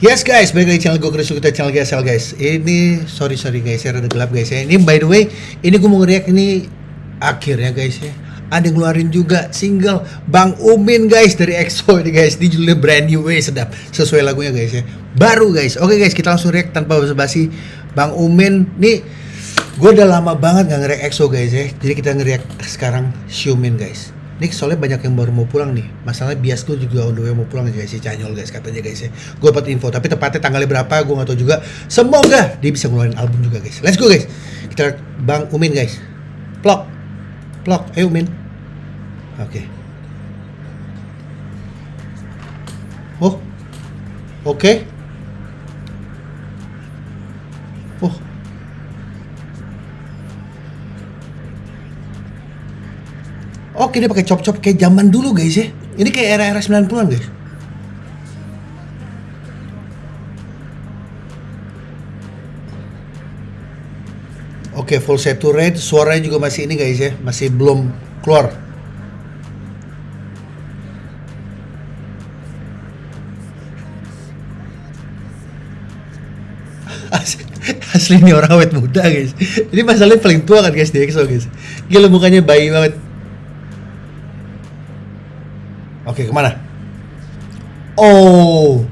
Yes guys, balik lagi channel gue Chris kita channel GSL guys. Ini sorry sorry guys, ya rada gelap guys ya. Ini by the way, ini gue mau ngeriak ini akhirnya guys ya. Ada ngeluarin juga single Bang Umin guys dari EXO ini guys. Di judulnya brand new way sedap sesuai lagunya guys ya. Baru guys. Oke guys, kita langsung react tanpa basa-basi. Bang Umin nih gue udah lama banget nggak ngeriak EXO guys ya. Jadi kita ngeriak sekarang Xiumin guys. Ini soalnya banyak yang baru mau pulang nih. Masalahnya bias tuh juga on the way mau pulang guys si Canyol guys katanya guys ya. Gue dapat info tapi tepatnya tanggalnya berapa gue nggak tahu juga. Semoga dia bisa ngeluarin album juga guys. Let's go guys. Kita Bang Umin guys. Plok. Plok. Ayo Umin. Oke. Oh. Oke. Oh. Oke dia pakai chop-chop kayak zaman dulu guys ya. Ini kayak era-era 90-an guys. Oke, full saturate, suaranya juga masih ini guys ya, masih belum keluar. Asli, asli ini orang awet muda guys. Ini masalahnya paling tua kan guys di EXO guys. Gila mukanya bayi banget. Oke, ke mana? Oh.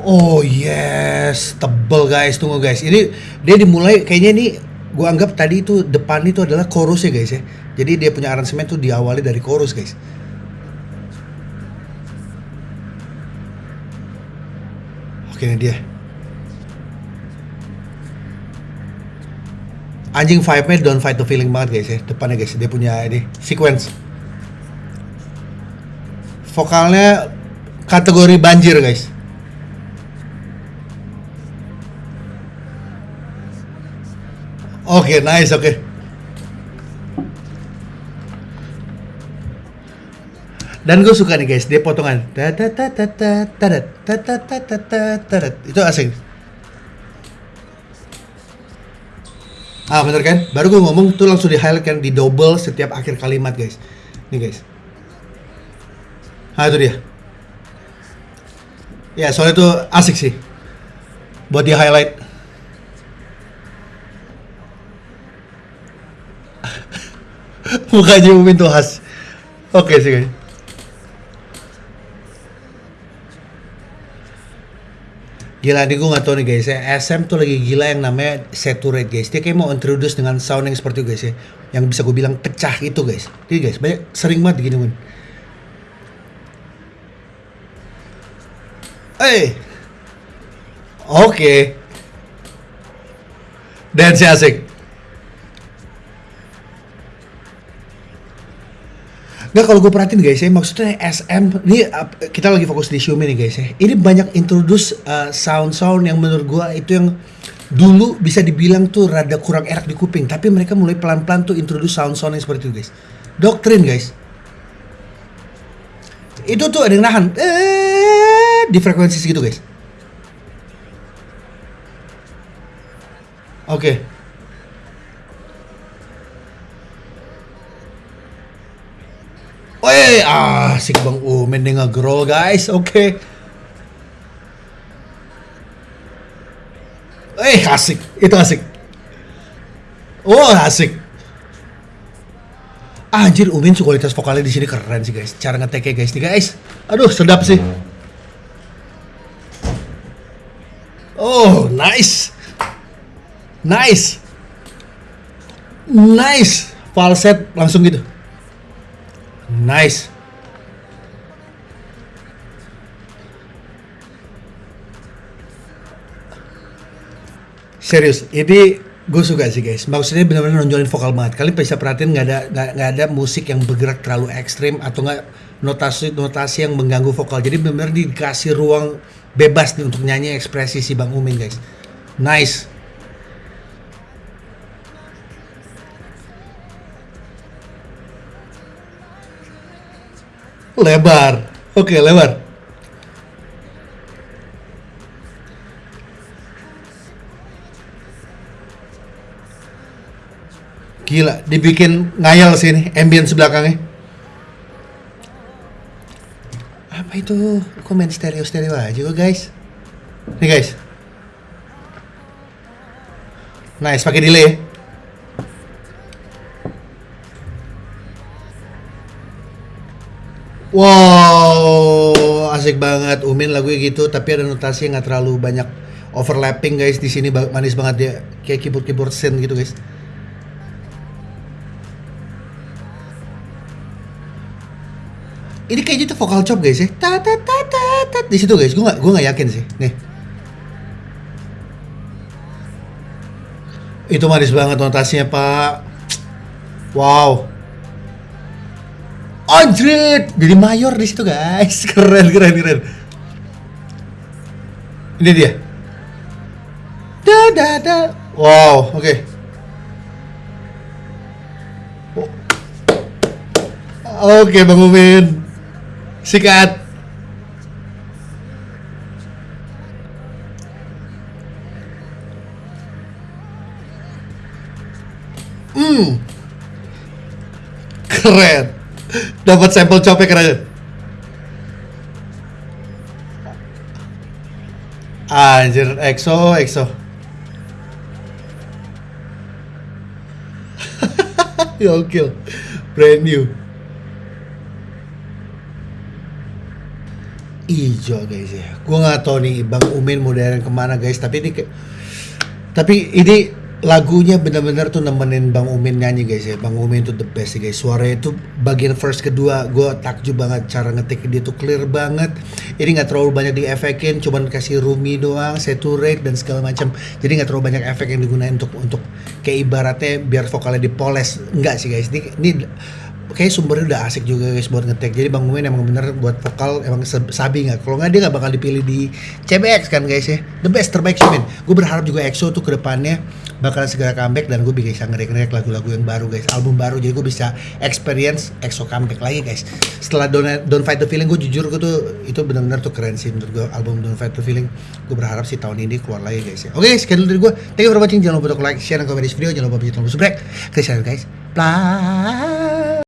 Oh yes, tebel guys, tunggu guys. Ini dia dimulai kayaknya ini gua anggap tadi itu depan itu adalah chorus ya guys ya. Jadi dia punya aransemen tuh diawali dari chorus guys. Oke ini dia. Anjing vibe-nya don't fight the feeling banget guys ya. Depannya guys, dia punya ini sequence. Vokalnya kategori banjir guys. Oke, nice, oke. Dan gue suka nih guys, dia potongan. Itu asing. Ah bener kan? Baru gue ngomong tuh langsung di highlight kan di double setiap akhir kalimat guys. Nih guys. Ah itu dia. Ya soalnya itu asik sih. Buat di highlight. Mukanya Umin tuh khas. Oke sih guys. Gila nih gue gak tau nih guys ya SM tuh lagi gila yang namanya saturate guys Dia kayak mau introduce dengan sound seperti itu guys ya Yang bisa gue bilang pecah itu guys Jadi guys banyak sering banget gini Oke hey. Oke okay. Dance asik Nggak kalau gue perhatiin guys ya, maksudnya SM ini kita lagi fokus di Xiaomi nih guys ya. Ini banyak introduce uh, sound-sound yang menurut gue itu yang dulu bisa dibilang tuh rada kurang enak di kuping, tapi mereka mulai pelan-pelan tuh introduce sound-sound yang seperti itu guys. Doktrin guys. Itu tuh ada yang nahan eh, di frekuensi segitu guys. Oke. Okay. Ah, asik Bang Umen nih nge-growl guys. Oke. Okay. Eh, asik. Itu asik. Oh, asik. Anjir, Umin kualitas vokalnya di sini keren sih guys. Cara ngeteknya guys nih guys. Aduh, sedap sih. Oh, nice. Nice. Nice. Falset langsung gitu. Nice. Serius, ini gue suka sih guys. Maksudnya benar-benar nonjolin vokal banget. Kalian bisa perhatiin nggak ada nggak ada musik yang bergerak terlalu ekstrim atau nggak notasi notasi yang mengganggu vokal. Jadi benar-benar dikasih ruang bebas nih untuk nyanyi ekspresi si Bang Umin guys. Nice. Lebar. Oke, lebar. Gila, dibikin ngayal sih ini, ambience belakangnya. Itu? Kok stereo-stereo aja kok guys? Nih guys. Nice, pakai delay. Wow, asik banget. Umin lagunya gitu, tapi ada notasi yang nggak terlalu banyak overlapping guys di sini manis banget dia kayak keyboard keyboard synth gitu guys. Ini kayaknya tuh vokal chop guys ya. Ta ta ta ta ta di situ guys. Gue nggak gue nggak yakin sih. Nih. Itu manis banget notasinya pak. Wow. Anjrit, jadi mayor di situ guys. Keren keren keren. Ini dia. Da da da. Wow, oke. Oh. Oke, Bang Umin. Sikat. Hmm. Keren. Dapat sampel copek keren. Anjir, EXO, EXO. Gokil. Brand new. Ijo guys ya. Gua nggak tahu nih Bang Umin daerah ke mana guys. Tapi ini tapi ini lagunya benar-benar tuh nemenin Bang Umin nyanyi guys ya. Bang Umin tuh the best sih guys. Suaranya tuh bagian first kedua gue takjub banget cara ngetik dia tuh clear banget. Ini nggak terlalu banyak diefekin, cuman kasih rumi doang, saturate dan segala macam. Jadi nggak terlalu banyak efek yang digunakan untuk untuk kayak ibaratnya biar vokalnya dipoles. Enggak sih guys. Ini, ini kayak sumbernya udah asik juga guys buat ngetek. Jadi Bang Umin emang bener buat vokal emang sabi nggak. Kalau nggak dia nggak bakal dipilih di CBX kan guys ya. The best terbaik sih men. Gue berharap juga EXO tuh ke depannya bakalan segera comeback dan gue bisa ngerek-ngerek lagu-lagu yang baru guys. Album baru jadi gue bisa experience EXO comeback lagi guys. Setelah Don't, Don't Fight the Feeling gue jujur gue tuh itu benar-benar tuh keren sih menurut gue album Don't Fight the Feeling. Gue berharap sih tahun ini keluar lagi guys ya. Oke sekian dulu dari gue. Thank you for watching. Jangan lupa untuk like, share, dan komen di video. Jangan lupa pencet tombol subscribe. Share guys. Bye.